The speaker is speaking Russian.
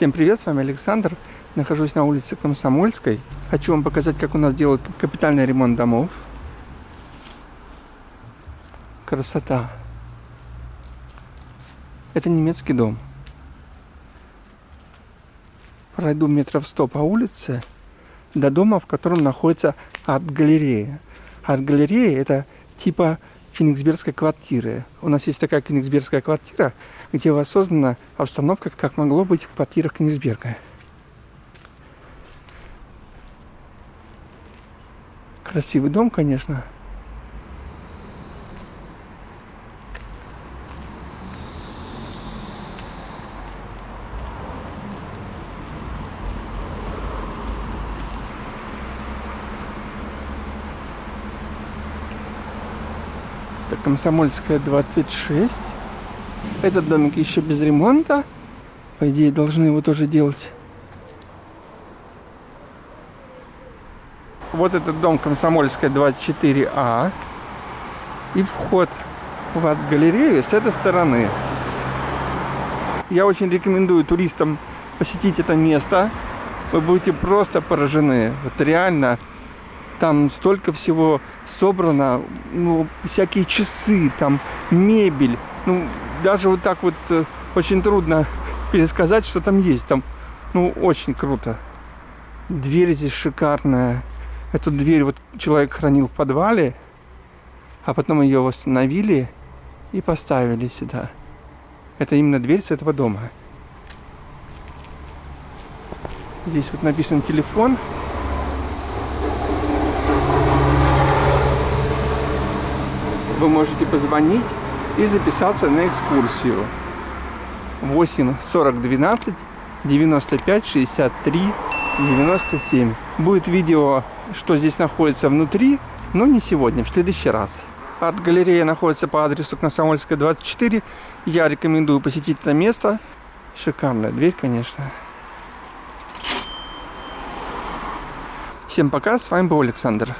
Всем привет, с вами Александр. Нахожусь на улице Комсомольской. Хочу вам показать, как у нас делают капитальный ремонт домов. Красота. Это немецкий дом. Пройду метров сто по улице до дома, в котором находится арт-галерея. Арт-галерея это типа Кенигсбергской квартиры. У нас есть такая Кенигсбергская квартира, где воссоздана обстановка, как могло быть в квартирах Кенигсберга. Красивый дом, конечно. Это Комсомольская 26. Этот домик еще без ремонта. По идее, должны его тоже делать. Вот этот дом Комсомольская 24А. И вход в арт-галерею с этой стороны. Я очень рекомендую туристам посетить это место. Вы будете просто поражены. Вот реально там столько всего собрано, ну, всякие часы, там, мебель. Ну, даже вот так вот э, очень трудно пересказать, что там есть. Там, ну, очень круто. Дверь здесь шикарная. Эту дверь вот человек хранил в подвале, а потом ее восстановили и поставили сюда. Это именно дверь с этого дома. Здесь вот написан телефон. Вы можете позвонить и записаться на экскурсию. 8 40 12 95 63 97. Будет видео, что здесь находится внутри, но не сегодня, в следующий раз. Арт-галерея находится по адресу Комсомольская, 24. Я рекомендую посетить это место. Шикарная дверь, конечно. Всем пока, с вами был Александр.